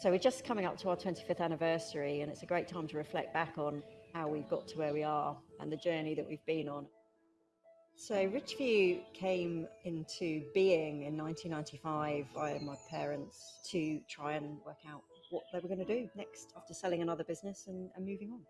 So we're just coming up to our 25th anniversary, and it's a great time to reflect back on how we've got to where we are and the journey that we've been on. So Ridgeview came into being in 1995 by my parents to try and work out what they were going to do next after selling another business and, and moving on.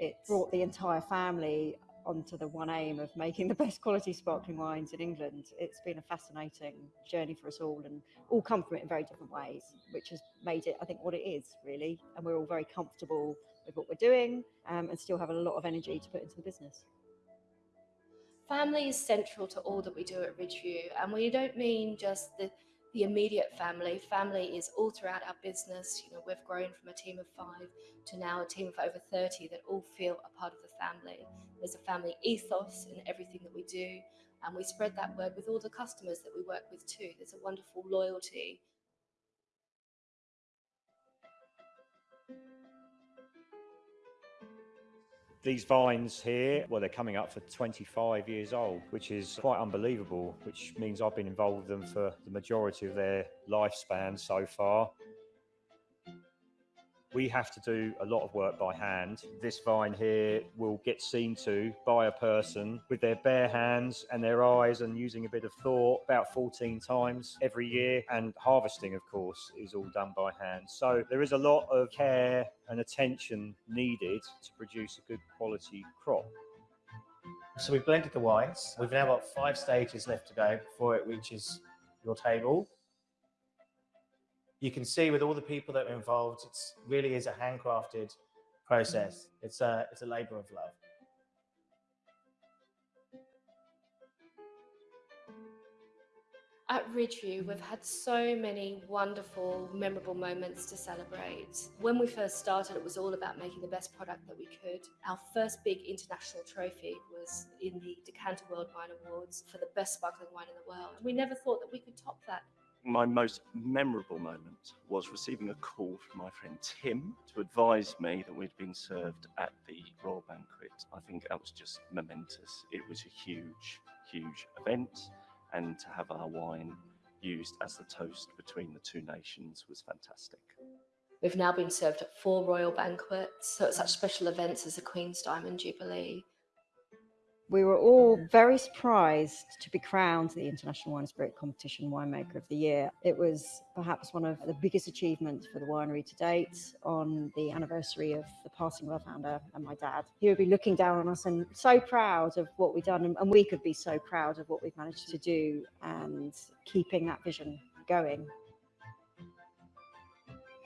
It brought the entire family onto the one aim of making the best quality sparkling wines in England. It's been a fascinating journey for us all and all come from it in very different ways, which has made it, I think, what it is really. And we're all very comfortable with what we're doing um, and still have a lot of energy to put into the business. Family is central to all that we do at Ridgeview, and we don't mean just the the immediate family. Family is all throughout our business. You know, we've grown from a team of five to now a team of over 30 that all feel a part of the family. There's a family ethos in everything that we do, and we spread that word with all the customers that we work with too. There's a wonderful loyalty These vines here, well, they're coming up for 25 years old, which is quite unbelievable, which means I've been involved with them for the majority of their lifespan so far. We have to do a lot of work by hand. This vine here will get seen to by a person with their bare hands and their eyes and using a bit of thought about 14 times every year. And harvesting, of course, is all done by hand. So there is a lot of care and attention needed to produce a good quality crop. So we've blended the wines. We've now got five stages left to go before it reaches your table you can see with all the people that are involved, it really is a handcrafted process. Mm. It's a, it's a labor of love. At Ridgeview, we've had so many wonderful, memorable moments to celebrate. When we first started, it was all about making the best product that we could. Our first big international trophy was in the Decanter World Wine Awards for the best sparkling wine in the world. We never thought that we could top that my most memorable moment was receiving a call from my friend Tim to advise me that we'd been served at the Royal Banquet. I think that was just momentous. It was a huge, huge event, and to have our wine used as the toast between the two nations was fantastic. We've now been served at four royal banquets, so at such special events as the Queen's Diamond Jubilee, we were all mm-hmm. very surprised to be crowned the International Wine Spirit Competition Winemaker of the mm-hmm. Year. It was perhaps one of the biggest achievements for the winery to date on the anniversary of the passing of our founder and my dad. He would be looking down on us and so proud of what we've done, and we could be so proud of what we've managed to do and keeping that vision going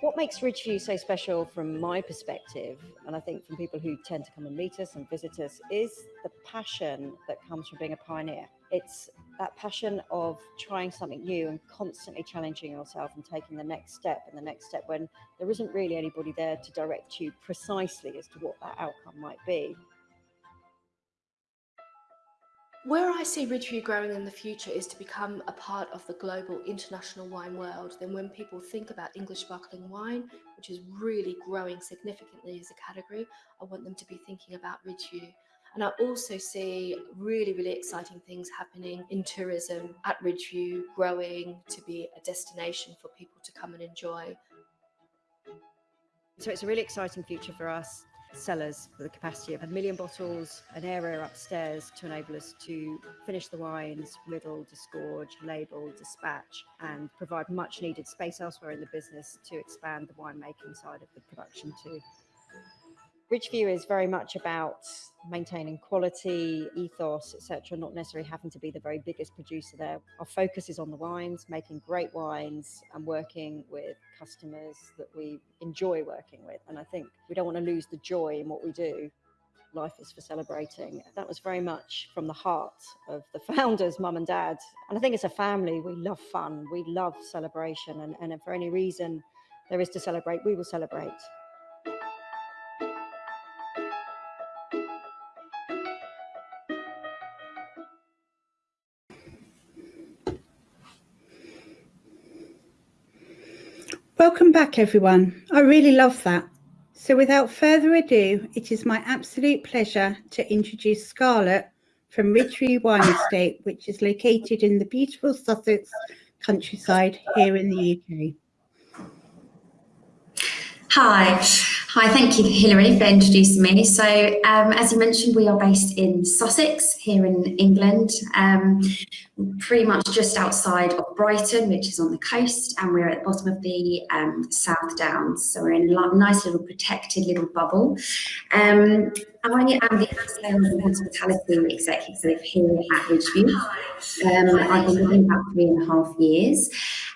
what makes Ridgeview so special from my perspective, and I think from people who tend to come and meet us and visit us, is the passion that comes from being a pioneer. It's that passion of trying something new and constantly challenging yourself and taking the next step and the next step when there isn't really anybody there to direct you precisely as to what that outcome might be. Where I see Ridgeview growing in the future is to become a part of the global international wine world. Then when people think about English sparkling wine, which is really growing significantly as a category, I want them to be thinking about Ridgeview. And I also see really, really exciting things happening in tourism at Ridgeview, growing to be a destination for people to come and enjoy. So it's a really exciting future for us cellars with a capacity of a million bottles, an area upstairs to enable us to finish the wines, riddle, disgorge, label, dispatch, and provide much needed space elsewhere in the business to expand the winemaking side of the production too. Ridgeview is very much about maintaining quality, ethos, etc., not necessarily having to be the very biggest producer there. Our focus is on the wines, making great wines and working with customers that we enjoy working with. And I think we don't want to lose the joy in what we do. Life is for celebrating. That was very much from the heart of the founders, mum and dad. And I think as a family, we love fun, we love celebration. And, and if for any reason there is to celebrate, we will celebrate. Welcome back, everyone. I really love that. So without further ado, it is my absolute pleasure to introduce Scarlett from Ridgeview Wine Estate, which is located in the beautiful Sussex countryside here in the UK. Hi. Hi, thank you, Hilary, for introducing me. So, um, as you mentioned, we are based in Sussex, here in England, um, pretty much just outside of Brighton, which is on the coast, and we're at the bottom of the um, South Downs. So we're in a nice little protected little bubble. Um, I am the sales and hospitality executive here at Ridgeview. Um, I've been living about three and a half years,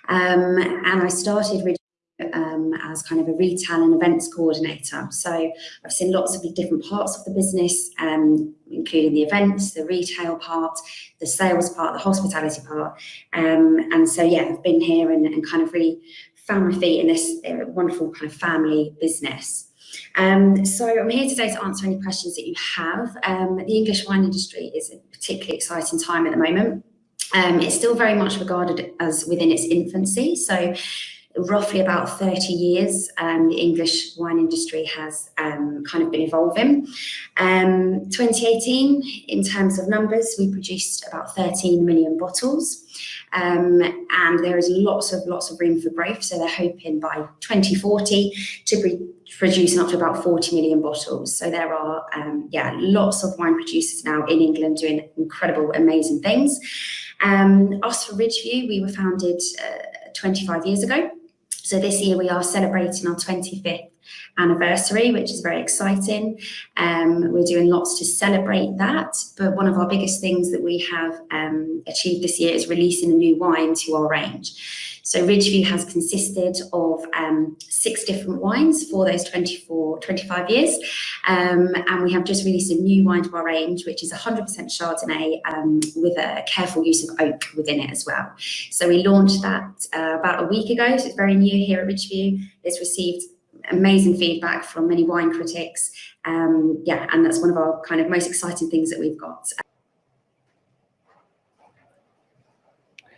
um, and I started Ridgeview um, as kind of a retail and events coordinator. So I've seen lots of different parts of the business, um, including the events, the retail part, the sales part, the hospitality part. Um, and so, yeah, I've been here and, and, kind of really found my feet in this uh, wonderful kind of family business. Um, so I'm here today to answer any questions that you have. Um, the English wine industry is a particularly exciting time at the moment. Um, it's still very much regarded as within its infancy. So roughly about 30 years, um, the English wine industry has um, kind of been evolving. Um, 2018, in terms of numbers, we produced about 13 million bottles. Um, and there is lots of lots of room for growth. So they're hoping by 2040 to be producing up to about 40 million bottles. So there are, um, yeah, lots of wine producers now in England doing incredible, amazing things. Um, us for Ridgeview, we were founded uh, 25 years ago. So this year we are celebrating our 25th anniversary, which is very exciting. Um, we're doing lots to celebrate that, but one of our biggest things that we have um, achieved this year is releasing a new wine to our range. So Ridgeview has consisted of um, six different wines for those 24, 25 years. Um, and we have just released a new wine to our range, which is 100% Chardonnay um, with a careful use of oak within it as well. So we launched that uh, about a week ago. So it's very new here at Ridgeview. It's received amazing feedback from many wine critics. Um, yeah, and that's one of our kind of most exciting things that we've got.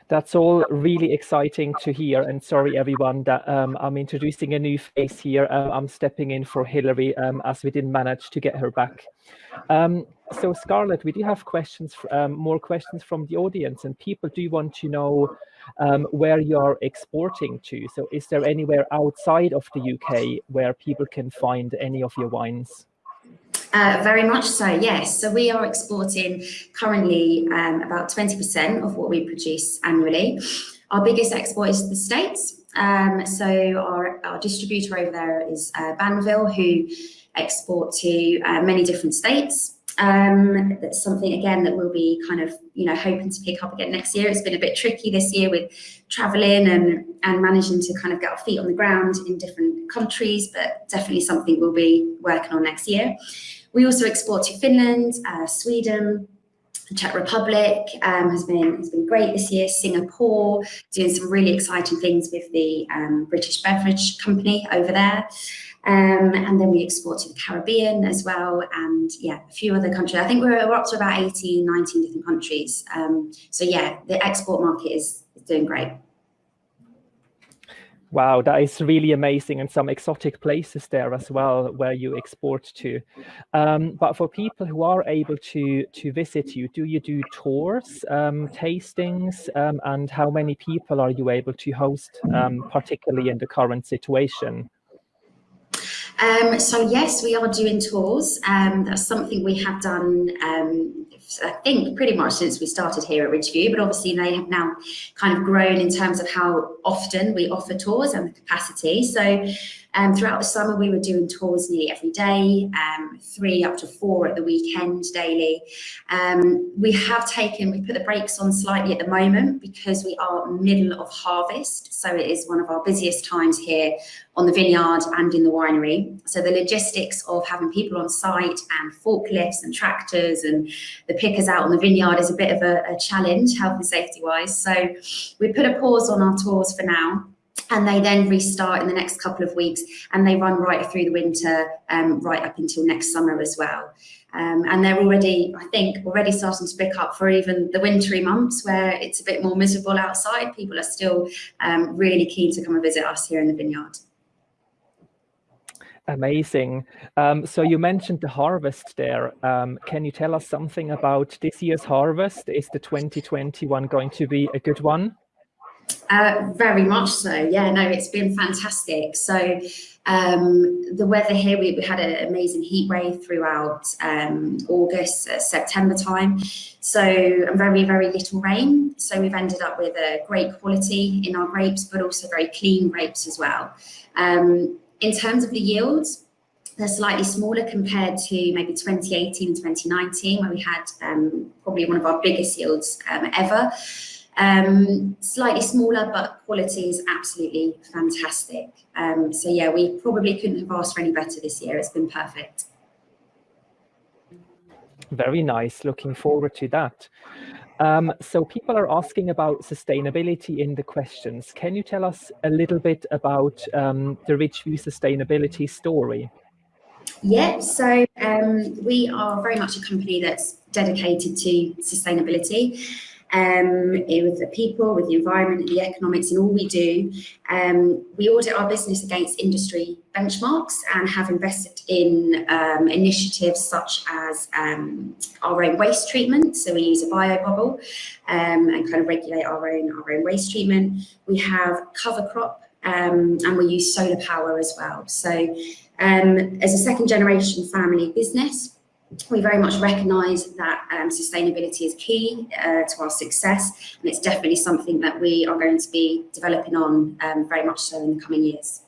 That's all really exciting to hear. And sorry, everyone, that um, I'm introducing a new face here. Uh, I'm stepping in for Hilary um, as we didn't manage to get her back. So Scarlett, we do have questions, um, more questions from the audience and people do want to know um, where you're exporting to. So is there anywhere outside of the UK where people can find any of your wines? Uh, very much so, yes. So we are exporting currently um, about 20% of what we produce annually. Our biggest export is the States. Um, so our, our, distributor over there is uh, Banville, who export to uh, many different states. Um, that's something again that we'll be kind of you know hoping to pick up again next year. It's been a bit tricky this year with traveling and and managing to kind of get our feet on the ground in different countries, but definitely something we'll be working on next year. We also export to Finland, uh, Sweden, Czech Republic um, has been has been great this year. Singapore doing some really exciting things with the um, British Beverage Company over there. Um, and then we export to the Caribbean as well, and yeah, a few other countries. I think we're, we're up to about 18, 19 different countries. Um, so yeah, the export market is, is doing great. Wow, that is really amazing and some exotic places there as well where you export to. Um, but for people who are able to to visit you, do you do tours, um, tastings, um, and how many people are you able to host, um, particularly in the current situation? Um, so yes, we are doing tours. Um, that's something we have done, um, I think, pretty much since we started here at Ridgeview, but obviously they have now kind of grown in terms of how often we offer tours and the capacity. So um, throughout the summer, we were doing tours nearly every day, um, three up to four at the weekend daily. Um, we have taken, we put the brakes on slightly at the moment because we are middle of harvest. So it is one of our busiest times here on the vineyard and in the winery. So the logistics of having people on site and forklifts and tractors and the pickers out on the vineyard is a bit of a, a challenge, health and safety wise. So we put a pause on our tours for now and they then restart in the next couple of weeks and they run right through the winter um, right up until next summer as well. Um, and they're already i think already starting to pick up for even the wintry months where it's a bit more miserable outside. People are still um, really keen to come and visit us here in the vineyard Amazing. Um, so you mentioned the harvest there. Um, can you tell us something about this year's harvest? Is the 2021 going to be a good one? Uh, very much so. Yeah, no, it's been fantastic. So um, the weather here, we, we had an amazing heat wave throughout um, August, uh, September time. So very, very little rain. So we've ended up with a great quality in our grapes, but also very clean grapes as well. Um, in terms of the yields, they're slightly smaller compared to maybe 2018 and 2019, where we had um, probably one of our biggest yields um, ever. Um, slightly smaller, but quality is absolutely fantastic. Um, so yeah, we probably couldn't have asked for any better this year. It's been perfect. Very nice. Looking forward to that. Um, so people are asking about sustainability in the questions. Can you tell us a little bit about um, the Ridgeview sustainability story? Yeah, so um, we are very much a company that's dedicated to sustainability um, with the people, with the environment, the economics, and all we do. Um, we audit our business against industry benchmarks and have invested in um, initiatives such as um, our own waste treatment. So we use a bio bubble um, and kind of regulate our own our own waste treatment. We have cover crop um, and we use solar power as well. So as a second generation family business, we very much recognise that um, sustainability is key uh, to our success and it's definitely something that we are going to be developing on um, very much so in the coming years.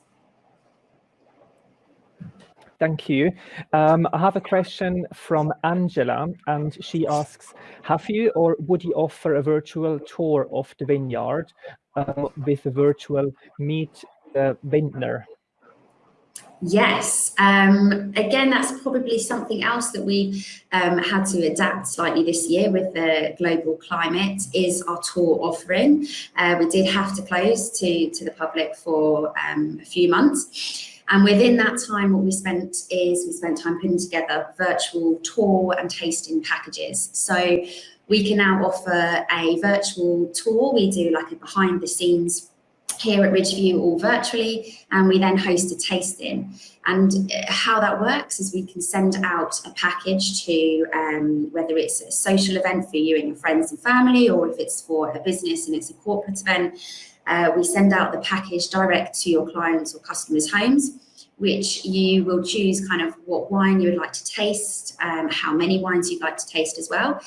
Thank you. Um, I have a question from Angela and she asks, have you or would you offer a virtual tour of the vineyard um, with a virtual meet the vintner? Yes, um, again, that's probably something else that we um, had to adapt slightly this year with the global climate is our tour offering. Uh, we did have to close to, to the public for um, a few months. And within that time, what we spent is we spent time putting together virtual tour and tasting packages. So we can now offer a virtual tour. We do like a behind the scenes here at Ridgeview all virtually and we then host a tasting. And uh, how that works is we can send out a package to um, whether it's a social event for you and your friends and family or if it's for a business and it's a corporate event uh, we send out the package direct to your clients or customers homes which you will choose kind of what wine you would like to taste um, how many wines you'd like to taste as well.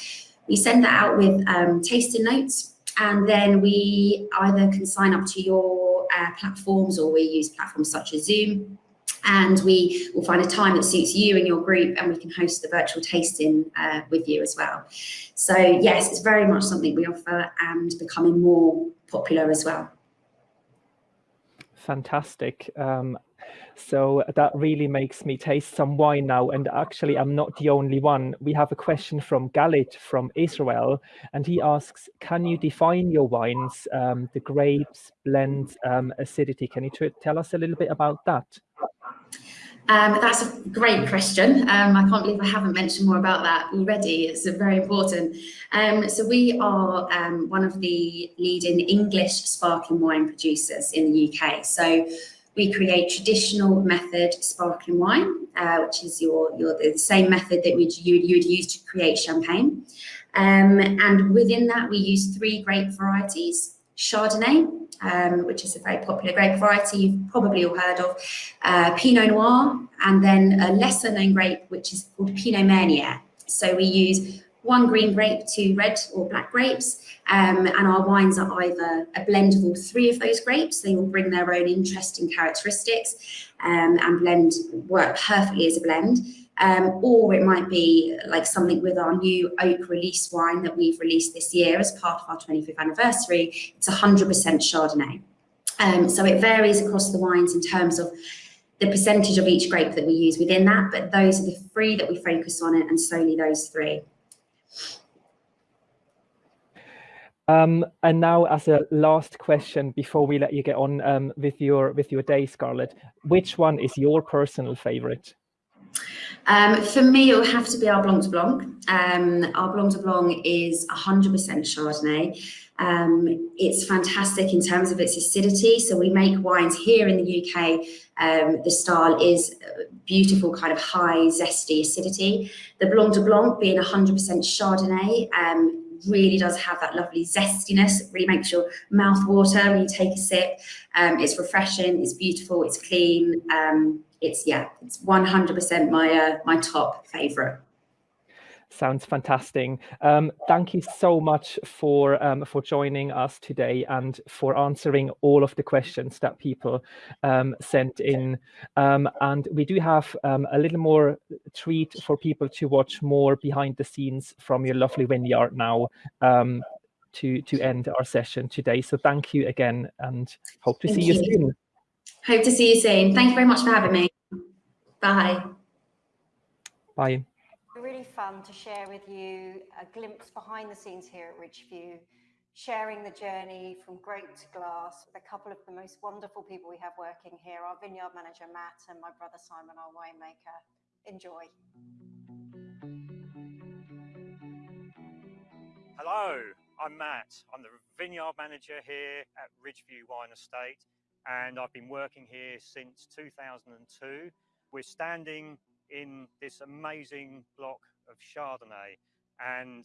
We send that out with um, tasting notes and then we either can sign up to your uh, platforms or we use platforms such as Zoom. And we will find a time that suits you and your group and we can host the virtual tasting uh, with you as well. So yes, it's very much something we offer and becoming more popular as well. Fantastic. Um, so that really makes me taste some wine now. And actually, I'm not the only one. We have a question from Galit from Israel, and he asks, can you define your wines, um, the grapes, blends, um, acidity? Can you tell us a little bit about that? Um, that's a great question. Um, I can't believe I haven't mentioned more about that already. It's very important. Um, so we are um, one of the leading English sparkling wine producers in the UK. So we create traditional method sparkling wine, uh, which is your, your the same method that we'd, you, you would use to create champagne. Um, and within that, we use three grape varieties. Chardonnay, um, which is a very popular grape variety you've probably all heard of, uh, Pinot Noir, and then a lesser known grape, which is called Pinot Meunier. So we use one green grape, two red or black grapes, um, and our wines are either a blend of all three of those grapes. They all bring their own interesting characteristics um, and blend work perfectly as a blend. Um, or it might be like something with our new oak release wine that we've released this year as part of our 25th anniversary. It's 100% Chardonnay. Um, so it varies across the wines in terms of the percentage of each grape that we use within that, but those are the three that we focus on and solely those three. Um, and now, as a last question before we let you get on um, with your with your day, Scarlett, which one is your personal favorite? Um, for me, it will have to be our Blanc de Blanc. Um, our Blanc de Blanc is 100% Chardonnay. Um, it's fantastic in terms of its acidity. So we make wines here in the UK. Um, the style is beautiful, kind of high, zesty acidity. The Blanc de Blanc being 100% Chardonnay, um, really does have that lovely zestiness. It really makes your mouth water when you take a sip. Um, it's refreshing, it's beautiful, it's clean. Um, it's yeah, it's 100% my uh, my top favorite. Sounds fantastic. Um, thank you so much for um, for joining us today and for answering all of the questions that people um, sent in. Um, and we do have um, a little more treat for people to watch more behind the scenes from your lovely vineyard now um, to to end our session today. So thank you again, and hope to Thank see you, you. soon. Hope to see you soon. Thank you very much for having me. Bye. Bye. Really fun to share with you a glimpse behind the scenes here at Ridgeview, sharing the journey from grape to glass with a couple of the most wonderful people we have working here, our vineyard manager Matt and my brother Simon, our winemaker. Enjoy. Hello, I'm Matt. I'm the vineyard manager here at Ridgeview Wine Estate, and I've been working here since 2002. We're standing in this amazing block of Chardonnay, and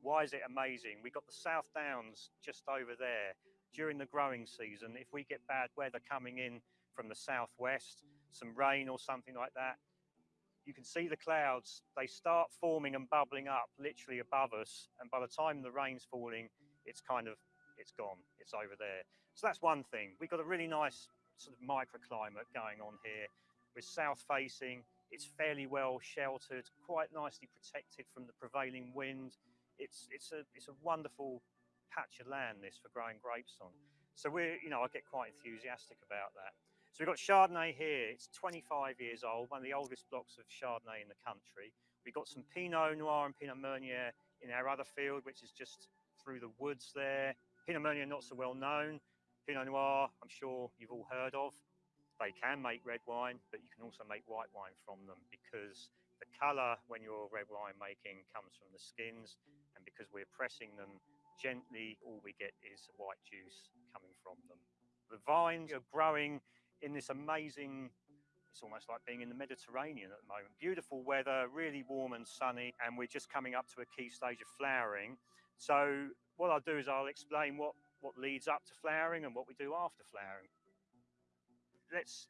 why is it amazing? We've got the South Downs just over there. During the growing season, if we get bad weather coming in from the southwest, some rain or something like that, you can see the clouds. They start forming and bubbling up literally above us. And by the time the rain's falling, it's kind of, it's gone. It's over there. So that's one thing. We've got a really nice sort of microclimate going on here. We're south facing. It's fairly well sheltered, quite nicely protected from the prevailing wind. It's, it's, a, it's a wonderful patch of land this for growing grapes on. So we're, you know, I get quite enthusiastic about that. So we've got Chardonnay here. It's 25 years old, one of the oldest blocks of Chardonnay in the country. We've got some Pinot Noir and Pinot Meunier in our other field, which is just through the woods there. Pinot Meunier not so well known. Pinot Noir, I'm sure you've all heard of. They can make red wine, but you can also make white wine from them because the colour when you're red wine making comes from the skins, and because we're pressing them gently, all we get is white juice coming from them. The vines are growing in this amazing it's almost like being in the Mediterranean at the moment. Beautiful weather, really warm and sunny, and we're just coming up to a key stage of flowering. So what I'll do is I'll explain what, what leads up to flowering and what we do after flowering. Let's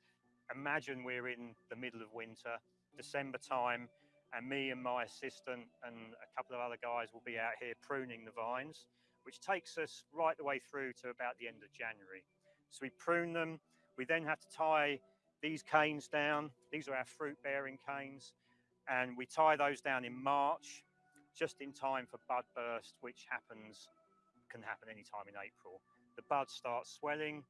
imagine we're in the middle of winter, December time, and me and my assistant and a couple of other guys will be out here pruning the vines, which takes us right the way through to about the end of January. So we prune them, we then have to tie these canes down. These are our fruit bearing canes. And we tie those down in March, just in time for bud burst, which happens, can happen any time in April. The buds start swelling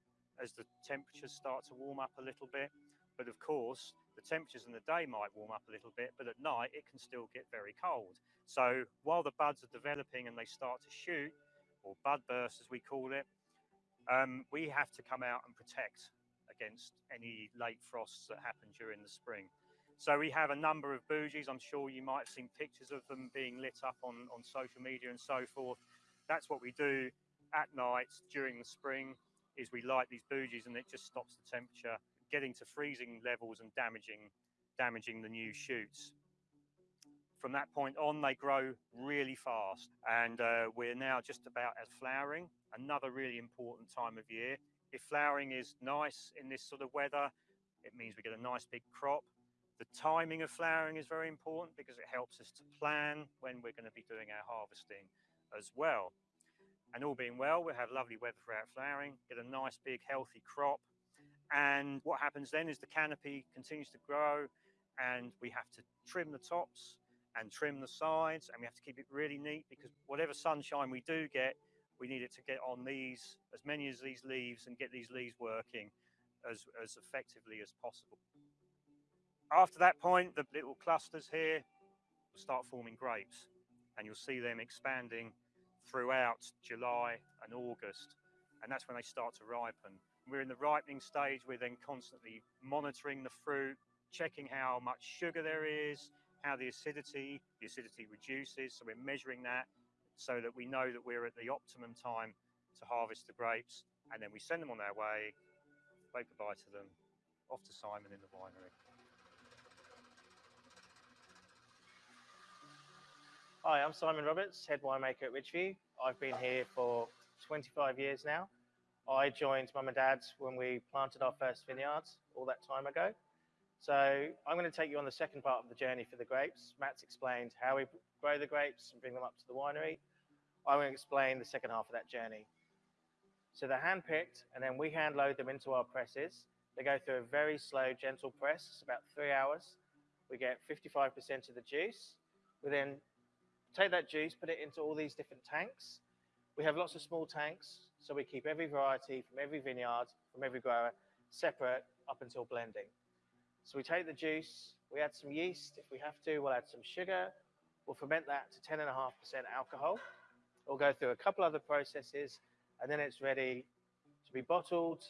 as the temperatures start to warm up a little bit. But of course, the temperatures in the day might warm up a little bit, but at night it can still get very cold. So while the buds are developing and they start to shoot, or bud burst as we call it, um, we have to come out and protect against any late frosts that happen during the spring. So we have a number of bougies. I'm sure you might have seen pictures of them being lit up on, on social media and so forth. That's what we do at night during the spring is we light these bougies and it just stops the temperature getting to freezing levels and damaging damaging the new shoots. From that point on, they grow really fast, and uh, we're now just about at flowering. Another really important time of year. If flowering is nice in this sort of weather, it means we get a nice big crop. The timing of flowering is very important because it helps us to plan when we're going to be doing our harvesting as well. And all being well, we'll have lovely weather for our flowering, get a nice big healthy crop. And what happens then is the canopy continues to grow and we have to trim the tops and trim the sides and we have to keep it really neat because whatever sunshine we do get, we need it to get on these, as many as these leaves and get these leaves working as, as effectively as possible. After that point, the little clusters here will start forming grapes and you'll see them expanding throughout July and August. And that's when they start to ripen. We're in the ripening stage. We're then constantly monitoring the fruit, checking how much sugar there is, how the acidity, the acidity reduces. So we're measuring that so that we know that we're at the optimum time to harvest the grapes. And then we send them on their way, wave goodbye to them, off to Simon in the winery. Hi, I'm Simon Roberts, head winemaker at Ridgeview. I've been here for 25 years now. I joined mum and dad's when we planted our first vineyards all that time ago. So I'm going to take you on the second part of the journey for the grapes. Matt's explained how we grow the grapes and bring them up to the winery. I'm going to explain the second half of that journey. So they're hand-picked and then we hand load them into our presses. They go through a very slow, gentle press, it's about three hours. We get 55% of the juice. We then take that juice, put it into all these different tanks. We have lots of small tanks, so we keep every variety from every vineyard, from every grower, separate up until blending. So we take the juice, we add some yeast. If we have to, we'll add some sugar. We'll ferment that to 10.5% alcohol. We'll go through a couple other processes, and then it's ready to be bottled.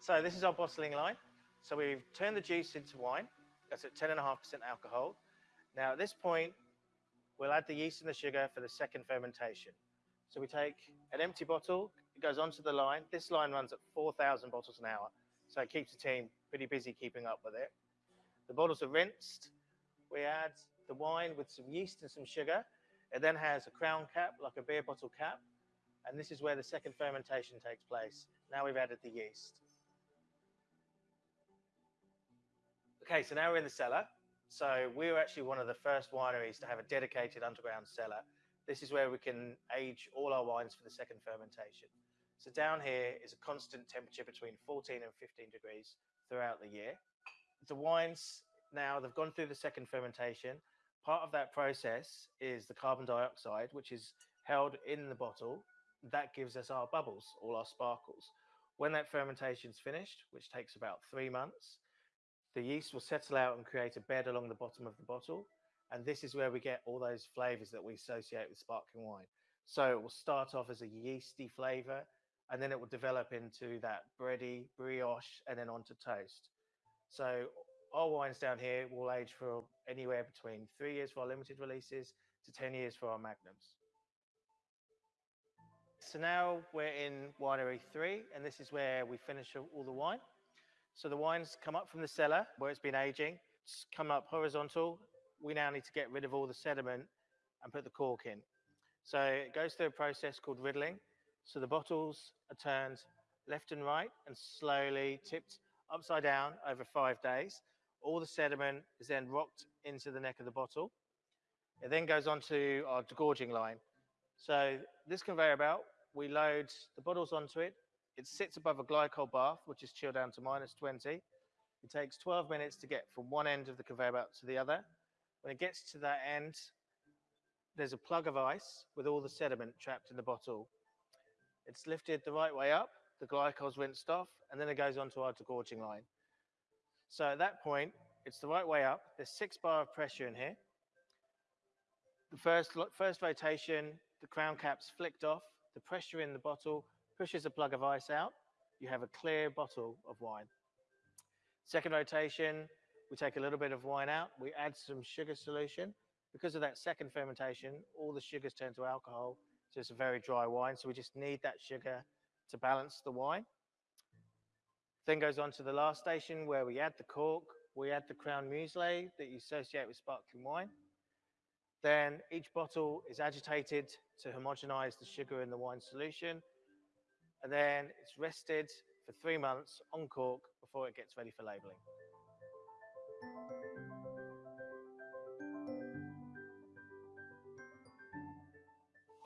So this is our bottling line. So we've turned the juice into wine. That's at 10.5% alcohol. Now at this point, we'll add the yeast and the sugar for the second fermentation. So we take an empty bottle, it goes onto the line. This line runs at 4,000 bottles an hour. So it keeps the team pretty busy keeping up with it. The bottles are rinsed. We add the wine with some yeast and some sugar. It then has a crown cap, like a beer bottle cap. And this is where the second fermentation takes place. Now we've added the yeast. Okay, so now we're in the cellar. So we were actually one of the first wineries to have a dedicated underground cellar. This is where we can age all our wines for the second fermentation. So down here is a constant temperature between 14 and 15 degrees throughout the year. The wines now, they've gone through the second fermentation. Part of that process is the carbon dioxide, which is held in the bottle. That gives us our bubbles, all our sparkles. When that fermentation's finished, which takes about three months, the yeast will settle out and create a bed along the bottom of the bottle. And this is where we get all those flavors that we associate with sparkling wine. So it will start off as a yeasty flavor, and then it will develop into that bready brioche and then onto toast. So our wines down here will age for anywhere between three years for our limited releases to 10 years for our magnums. So now we're in winery three, and this is where we finish all the wine. So the wines come up from the cellar where it's been aging, it's come up horizontal. We now need to get rid of all the sediment and put the cork in. So it goes through a process called riddling. So the bottles are turned left and right and slowly tipped upside down over five days. All the sediment is then rocked into the neck of the bottle. It then goes on to our degorging line. So this conveyor belt, we load the bottles onto it. It sits above a glycol bath, which is chilled down to minus 20. It takes 12 minutes to get from one end of the conveyor belt to the other. When it gets to that end, there's a plug of ice with all the sediment trapped in the bottle. It's lifted the right way up, the glycol's rinsed off, and then it goes onto our degorging line. So at that point, it's the right way up. There's six bar of pressure in here. The first, first rotation, the crown cap's flicked off. The pressure in the bottle pushes a plug of ice out. You have a clear bottle of wine. Second rotation, we take a little bit of wine out. We add some sugar solution. Because of that second fermentation, all the sugars turn to alcohol. So it's a very dry wine. So we just need that sugar to balance the wine. Then goes on to the last station where we add the cork, we add the Crown Muselet that you associate with sparkling wine. Then each bottle is agitated to homogenize the sugar in the wine solution. And then it's rested for three months on cork before it gets ready for labeling.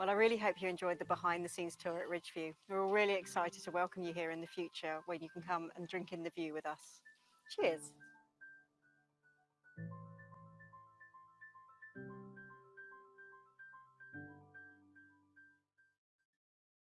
Well, I really hope you enjoyed the behind the scenes tour at Ridgeview. We're all really excited to welcome you here in the future when you can come and drink in the view with us. Cheers.